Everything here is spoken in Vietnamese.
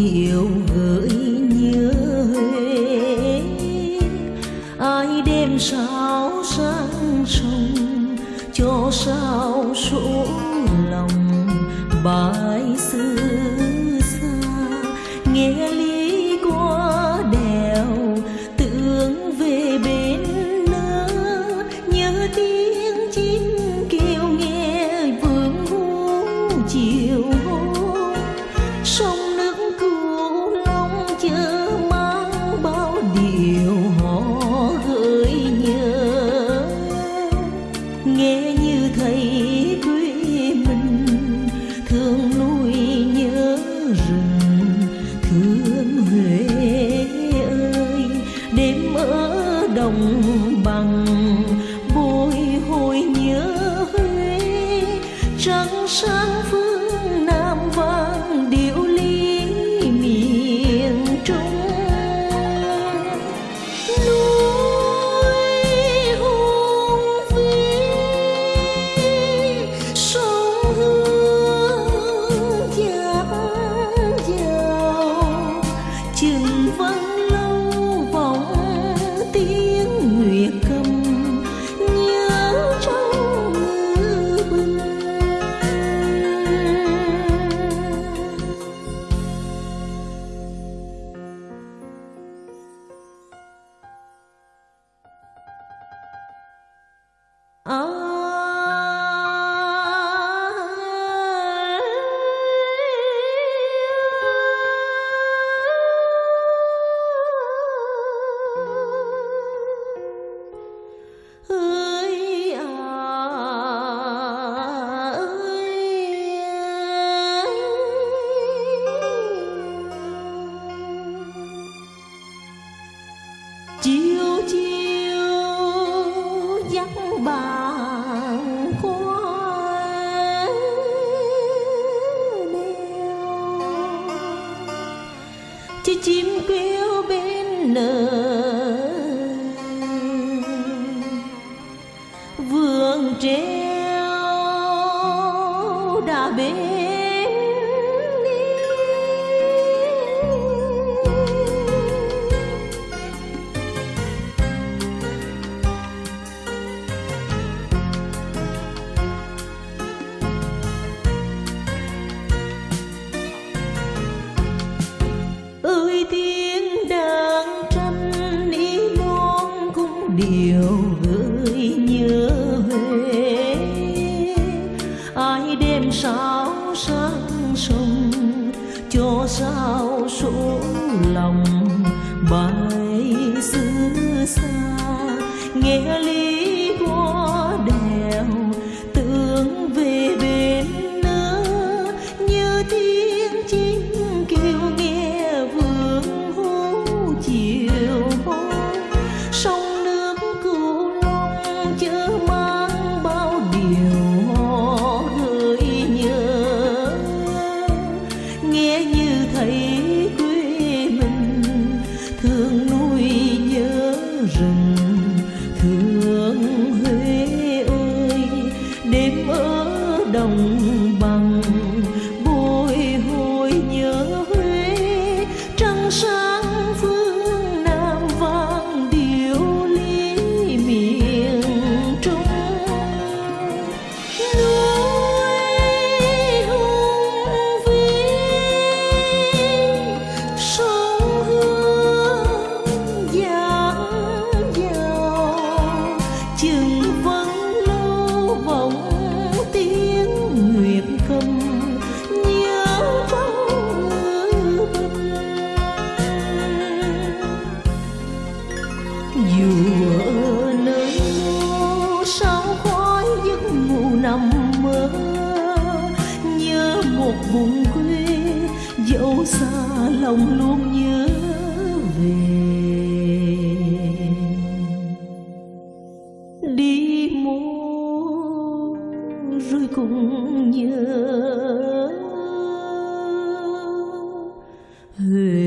chiều gửi nhớ Huế ai đêm sao sáng sông cho sao số lòng bài xưa. lòng. chứ chim kêu bên nở vườn treo đã bên sáng sông cho sao xuống lòng? Bài xứ xa nghe lý thương núi nhớ rừng. dù ở nơi đâu sao khói giấc ngủ nằm mơ. Nhớ một vùng quê, dẫu xa lòng luôn nhớ về. Đi mua rồi cũng nhớ. Về